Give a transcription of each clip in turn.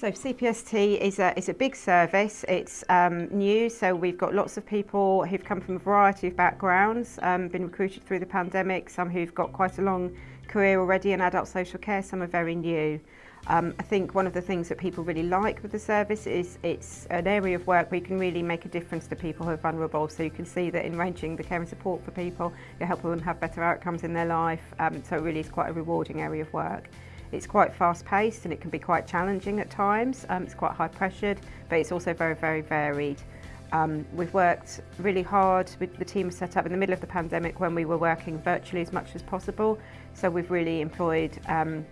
So CPST is a, is a big service, it's um, new, so we've got lots of people who've come from a variety of backgrounds, um, been recruited through the pandemic, some who've got quite a long career already in adult social care, some are very new. Um, I think one of the things that people really like with the service is it's an area of work where you can really make a difference to people who are vulnerable. So you can see that in ranging the care and support for people, you're helping them have better outcomes in their life. Um, so it really is quite a rewarding area of work. It's quite fast paced and it can be quite challenging at times. Um, it's quite high pressured, but it's also very, very varied. Um, we've worked really hard with the team set up in the middle of the pandemic when we were working virtually as much as possible. So we've really employed um,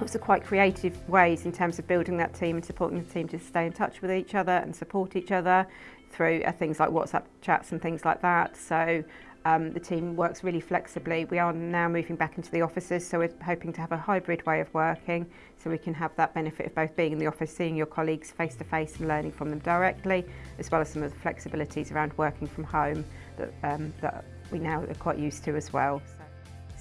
lots quite creative ways in terms of building that team and supporting the team to stay in touch with each other and support each other through uh, things like WhatsApp chats and things like that. So um, the team works really flexibly. We are now moving back into the offices, so we're hoping to have a hybrid way of working so we can have that benefit of both being in the office, seeing your colleagues face to face and learning from them directly, as well as some of the flexibilities around working from home that, um, that we now are quite used to as well. So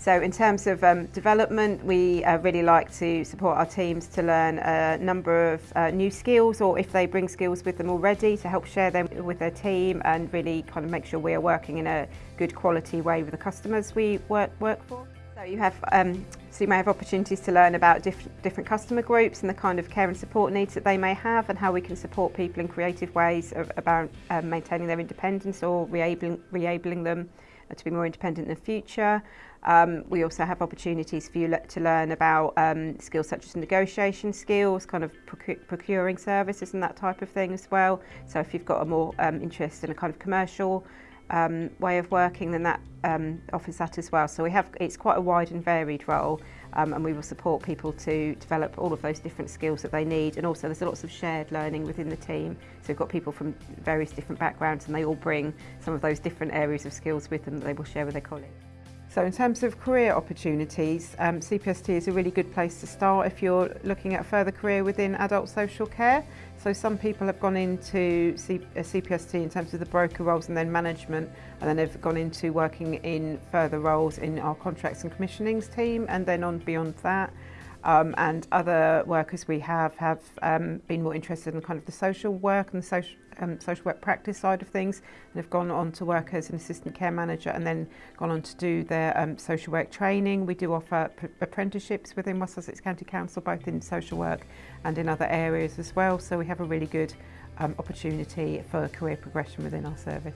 So in terms of um, development, we uh, really like to support our teams to learn a number of uh, new skills or if they bring skills with them already to help share them with their team and really kind of make sure we are working in a good quality way with the customers we work, work for. So you have um, so you may have opportunities to learn about diff different customer groups and the kind of care and support needs that they may have and how we can support people in creative ways of, about um, maintaining their independence or reabling, reabling them Uh, to be more independent in the future. Um, we also have opportunities for you le to learn about um, skills such as negotiation skills, kind of proc procuring services and that type of thing as well. So if you've got a more um, interest in a kind of commercial um, way of working, than that um, offers that as well. So we have it's quite a wide and varied role um, and we will support people to develop all of those different skills that they need and also there's lots of shared learning within the team so we've got people from various different backgrounds and they all bring some of those different areas of skills with them that they will share with their colleagues. So in terms of career opportunities, um, CPST is a really good place to start if you're looking at a further career within adult social care. So some people have gone into C uh, CPST in terms of the broker roles and then management, and then they've gone into working in further roles in our contracts and commissionings team, and then on beyond that um, and other workers we have have um, been more interested in kind of the social work and the social um, social work practice side of things and have gone on to work as an assistant care manager and then gone on to do their um, social work training. We do offer apprenticeships within West Sussex County Council both in social work and in other areas as well so we have a really good um, opportunity for career progression within our service.